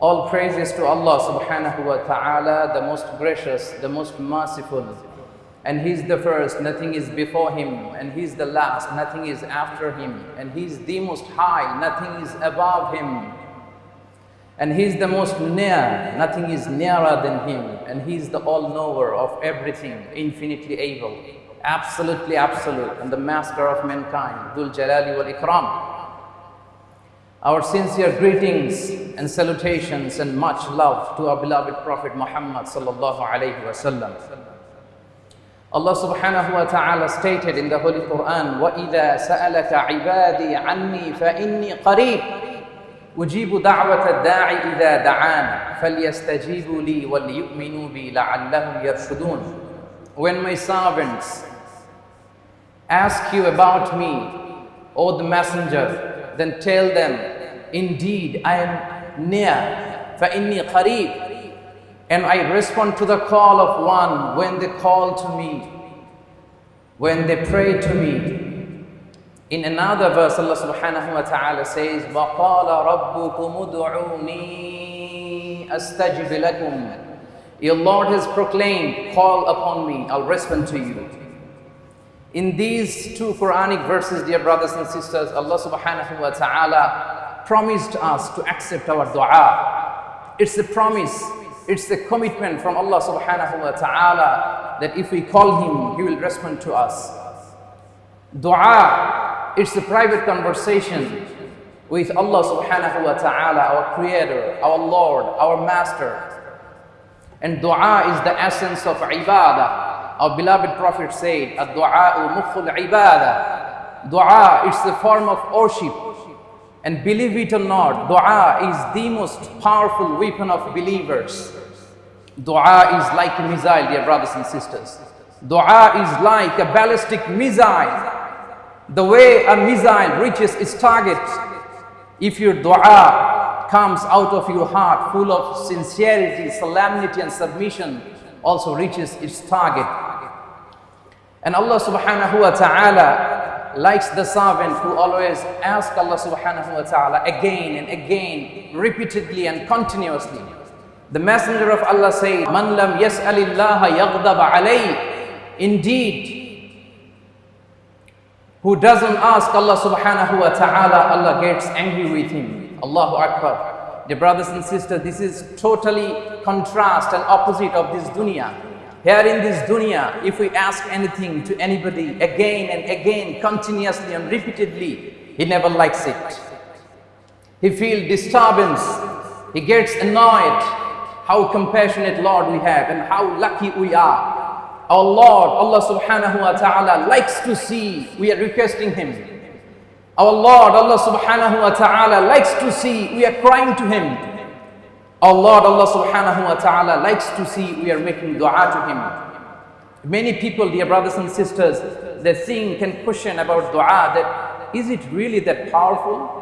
All praises to Allah subhanahu wa ta'ala, the most gracious, the most merciful. And He's the first, nothing is before Him. And He's the last, nothing is after Him. And He's the most high, nothing is above Him. And He's the most near, nothing is nearer than Him. And He's the all knower of everything, infinitely able, absolutely absolute, and the master of mankind, Dhul Jalali wal Ikram. Our sincere greetings and salutations and much love to our beloved Prophet Muhammad sallallahu alayhi wasallam. Allah subhanahu wa ta'ala stated in the Holy Quran, وَإِذَا سَأَلَكَ عِبَادِي عَنِّي فَإِنِّي قَرِيبٌ أُجِيبُ دَعْوَةَ الدَّاعِ إِذَا دَعَانِ فَلْيَسْتَجِيبُوا لِي وَلْيُؤْمِنُوا بِي لَعَلَّهُمْ يَرْشُدُونَ When my servants ask you about me, O the messenger, then tell them, indeed I am near, فَإِنِّي قَرِيبٌ and I respond to the call of one when they call to me, when they pray to me. In another verse, Allah subhanahu wa ta'ala says, وَقَالَ رَبُّكُمُ ادْعُونِي أَسْتَجِبْ لَكُمْ Your Lord has proclaimed, call upon me, I'll respond to you. In these two Quranic verses, dear brothers and sisters, Allah subhanahu wa ta'ala promised us to accept our dua. It's a promise, it's a commitment from Allah subhanahu wa ta'ala that if we call Him, He will respond to us. Dua, it's a private conversation with Allah subhanahu wa ta'ala, our Creator, our Lord, our Master. And dua is the essence of ibadah. Our beloved Prophet said, ibadah. Dua is the form of worship. And believe it or not, dua is the most powerful weapon of believers. Dua is like a missile, dear brothers and sisters. Dua is like a ballistic missile. The way a missile reaches its target, if your dua comes out of your heart full of sincerity, solemnity and submission, also reaches its target. And Allah subhanahu wa ta'ala likes the servant who always asks Allah subhanahu wa ta'ala again and again, repeatedly and continuously. The messenger of Allah said, Man lam yas'alillaha yaghdab alayh. Indeed, who doesn't ask Allah subhanahu wa ta'ala, Allah gets angry with him. Allahu Akbar. Dear brothers and sisters, this is totally contrast and opposite of this dunya. Here in this dunya, if we ask anything to anybody again and again, continuously and repeatedly, he never likes it. He feels disturbance. He gets annoyed. How compassionate Lord we have and how lucky we are. Our Lord, Allah subhanahu wa ta'ala likes to see we are requesting Him. Our Lord, Allah subhanahu wa ta'ala likes to see we are crying to Him. Our Lord, Allah subhanahu wa ta'ala likes to see we are making dua to Him. Many people, dear brothers and sisters, they think and question about dua that is it really that powerful?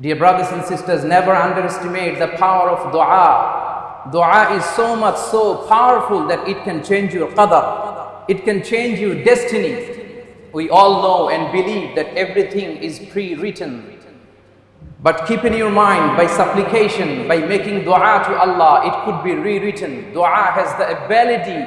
Dear brothers and sisters, never underestimate the power of dua. Dua is so much so powerful that it can change your qadar. It can change your destiny We all know and believe that everything is pre-written. But keep in your mind, by supplication, by making dua to Allah, it could be rewritten. Dua has the ability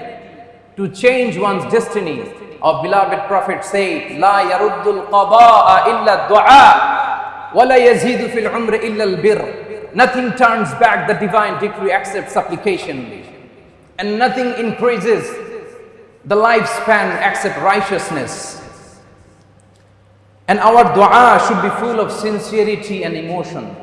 to change one's destiny. Our beloved Prophet said, لا يرد القضاء إلا الدعاء ولا يزيد في العمر إلا البر Nothing turns back the divine decree except supplication. And nothing increases the lifespan except righteousness. And our dua should be full of sincerity and emotion.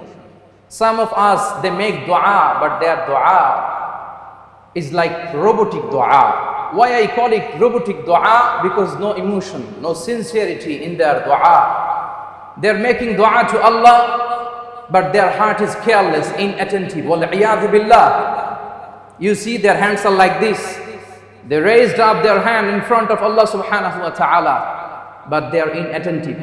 Some of us, they make dua, but their dua is like robotic dua. Why I call it robotic dua? Because no emotion, no sincerity in their dua. They're making dua to Allah, but their heart is careless, inattentive. billah. You see their hands are like this. They raised up their hand in front of Allah subhanahu wa ta'ala, but they are inattentive.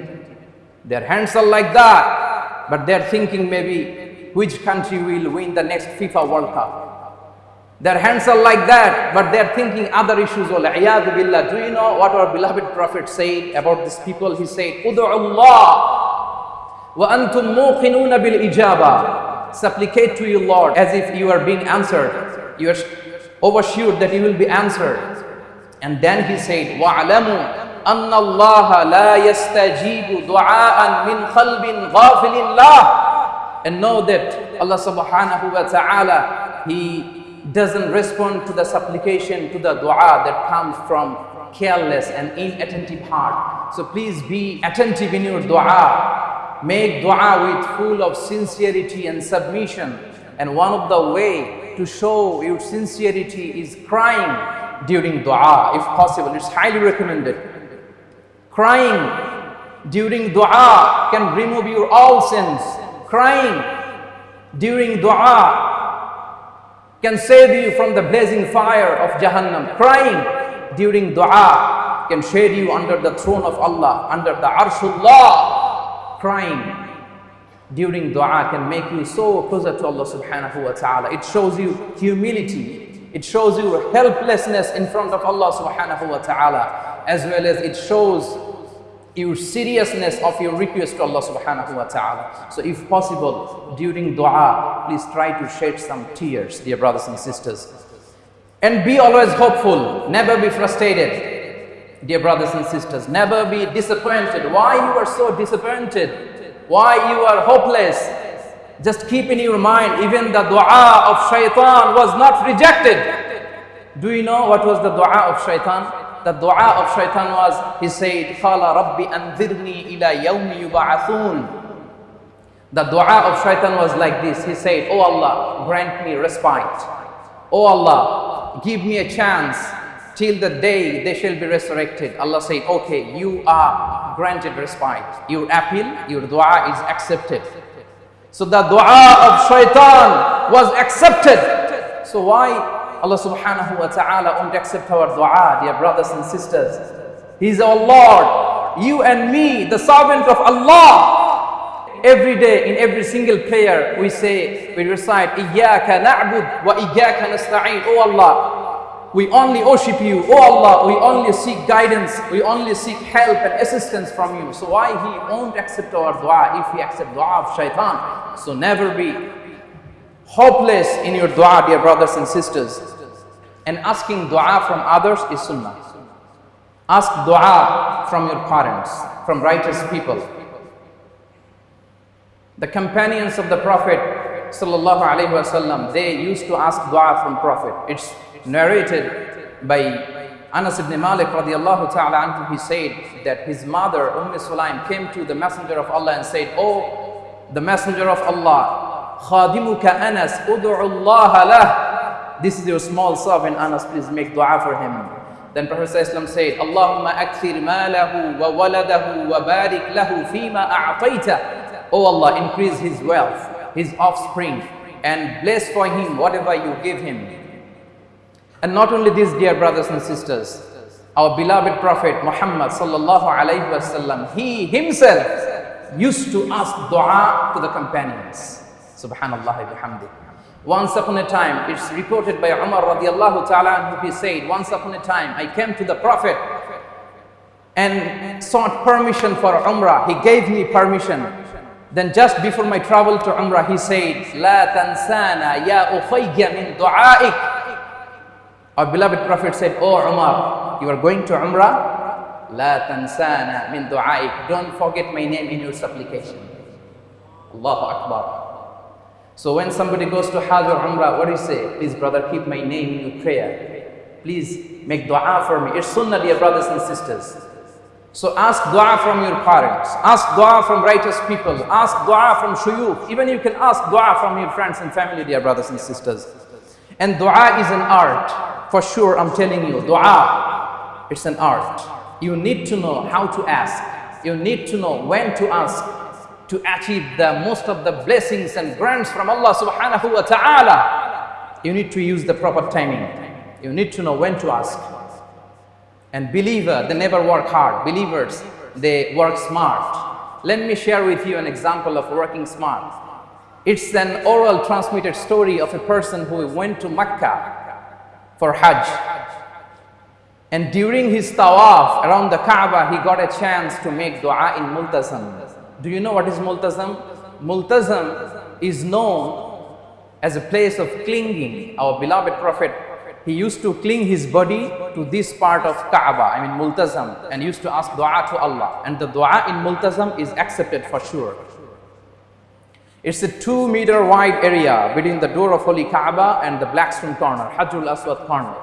Their hands are like that, but they are thinking maybe which country will win the next FIFA World Cup. Their hands are like that, but they are thinking other issues. Do you know what our beloved Prophet said about these people? He said, Allah wa antum bil ijaba. Supplicate to your Lord as if you are being answered. You are oversure that you will be answered. And then he said, Wa'alamu أَنَّ اللَّهَ لَا يَسْتَجِيبُ دُعَاءً مِنْ قَلْبٍ غَافِلٍ اللَّهِ And know that Allah subhanahu wa ta'ala, He doesn't respond to the supplication, to the dua that comes from careless and inattentive heart. So please be attentive in your dua. Make dua with full of sincerity and submission. And one of the way to show your sincerity is crying during dua if possible. It's highly recommended. Crying during dua can remove your all sins. Crying during dua can save you from the blazing fire of Jahannam. Crying during dua can shade you under the throne of Allah, under the arshullah. Crying during dua can make you so closer to Allah subhanahu wa ta'ala. It shows you humility. It shows you helplessness in front of Allah subhanahu wa ta'ala. As well as it shows your seriousness of your request to Allah subhanahu wa ta'ala. So if possible, during dua, please try to shed some tears, dear brothers and sisters. And be always hopeful, never be frustrated, dear brothers and sisters. Never be disappointed. Why you are so disappointed? why you are hopeless. Just keep in your mind, even the dua of shaitan was not rejected. Do you know what was the dua of shaitan? The dua of shaitan was, he said, قَالَ رَبِّ أَنذِرْنِي إِلَى يَوْمِ يُبَعَثُونَ The dua of shaitan was like this. He said, Oh Allah, grant me respite. Oh Allah, give me a chance till the day they shall be resurrected. Allah said, okay, you are granted respite. Your appeal, your dua is accepted. So the dua of shaitan was accepted. So why Allah subhanahu wa ta'ala won't accept our dua, dear brothers and sisters? He is our Lord, you and me, the servant of Allah. Every day, in every single prayer, we say, we recite, Iyaka na'bud wa Iyaka nasta'in. Allah, we only worship you. Oh Allah, we only seek guidance. We only seek help and assistance from you. So why He won't accept our dua if He accept dua of shaitan? So never be hopeless in your dua, dear brothers and sisters. And asking dua from others is sunnah. Ask dua from your parents, from righteous people. The companions of the Prophet sallallahu alaihi wasallam, they used to ask dua from Prophet. It's narrated by Anas ibn Malik radiallahu ta'ala anhu, he said that his mother, Umm Sulaim, came to the Messenger of Allah and said, Oh, the Messenger of Allah, khadimuka Anas, ud'ullaha lah. This is your small servant, Anas, please make dua for him. Then Prophet ﷺ said, Allahumma akthir malahu wa waladahu wa barik lahu fima a'tayta. Oh Allah, increase his wealth his offspring, and bless for him whatever you give him. And not only this, dear brothers and sisters, our beloved Prophet Muhammad sallallahu alayhi wasallam, he himself used to ask dua to the companions. Subhanallah bihamdi. Once upon a time, it's reported by Umar radiallahu ta'ala, he said, once upon a time, I came to the Prophet and sought permission for Umrah. He gave me permission. Then just before my travel to Umrah, he said, La tansana ya ukhayya min du'aik. Our beloved Prophet said, Oh Umar, you are going to Umrah? La tansana min du'aik. Don't forget my name in your supplication. Allahu Akbar. So when somebody goes to Hajj or Umrah, what do you say? Please brother, keep my name in your prayer. Please make dua for me. It's sunnah, dear brothers and sisters. So ask dua from your parents. Ask dua from righteous people. Ask dua from shuyukh. Even you can ask dua from your friends and family, dear brothers and sisters. And dua is an art. For sure, I'm telling you, dua, it's an art. You need to know how to ask. You need to know when to ask to achieve the most of the blessings and grants from Allah subhanahu wa ta'ala. You need to use the proper timing. You need to know when to ask. And believer, they never work hard. Believers, they work smart. Let me share with you an example of working smart. It's an oral transmitted story of a person who went to Mecca for Hajj. And during his tawaf around the Kaaba, he got a chance to make dua in Multazam. Do you know what is multazam? Multazam is known as a place of clinging. Our beloved Prophet, he used to cling his body to this part of Kaaba, I mean multazam, and used to ask dua to Allah. And the dua in multazam is accepted for sure. It's a two meter wide area between the door of Holy Kaaba and the Black Stone corner, Hajjul Aswad corner.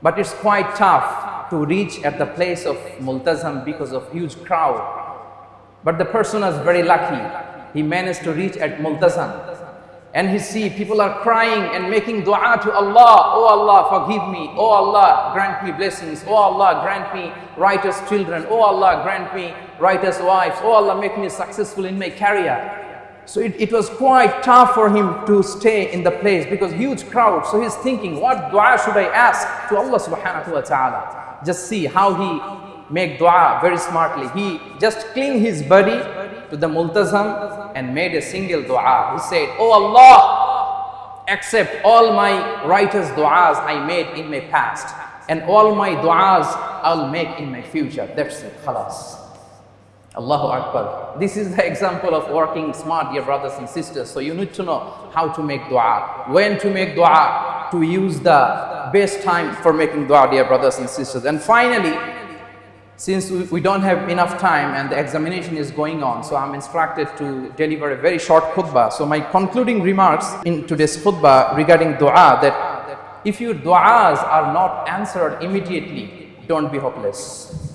But it's quite tough to reach at the place of multazam because of huge crowd. But the person was very lucky. He managed to reach at multazam. And he see people are crying and making dua to Allah. Oh Allah, forgive me. Oh Allah, grant me blessings. Oh Allah, grant me righteous children. Oh Allah, grant me righteous wives. Oh Allah, make me successful in my career. So it, it was quite tough for him to stay in the place because huge crowd. So he's thinking, what dua should I ask to Allah subhanahu wa ta'ala? Just see how he make dua very smartly. He just clean his body to the multazam and made a single dua. He said, Oh Allah, accept all my righteous du'as I made in my past and all my du'as I'll make in my future. That's it, khalas. Allahu Akbar. This is the example of working smart, dear brothers and sisters. So you need to know how to make dua, when to make dua, to use the best time for making dua, dear brothers and sisters. And finally, since we, don't have enough time and the examination is going on, so I'm instructed to deliver a very short khutbah. So my concluding remarks in today's khutbah regarding dua that if your du'as are not answered immediately, don't be hopeless.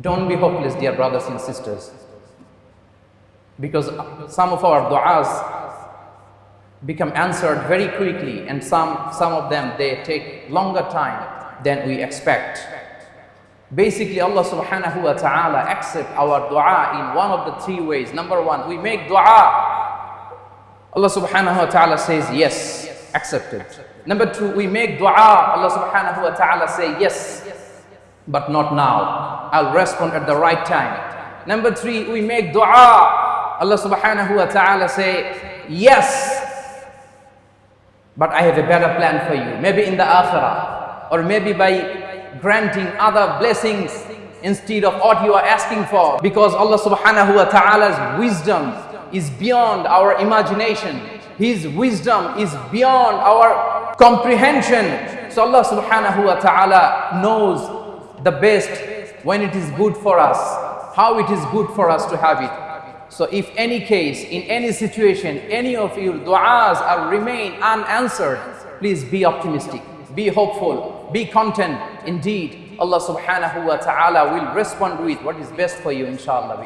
Don't be hopeless, dear brothers and sisters. Because some of our du'as become answered very quickly and some, some of them they take longer time than we expect. Basically, Allah subhanahu wa ta'ala accept our dua in one of the three ways. Number one, we make dua. Allah subhanahu wa ta'ala says yes, accepted. Number two, we make dua. Allah subhanahu wa ta'ala say yes, but not now. I'll respond at the right time. Number three, we make dua. Allah subhanahu wa ta'ala say, yes, but I have a better plan for you. Maybe in the akhirah, or maybe by granting other blessings instead of what you are asking for. Because Allah subhanahu wa ta'ala's wisdom is beyond our imagination. His wisdom is beyond our comprehension. So Allah subhanahu wa ta'ala knows the best when it is good for us, how it is good for us to have it. So if any case, in any situation, any of your du'as are remain unanswered, please be optimistic, be hopeful, be content. Indeed, Allah subhanahu wa ta'ala will respond with what is best for you, inshallah,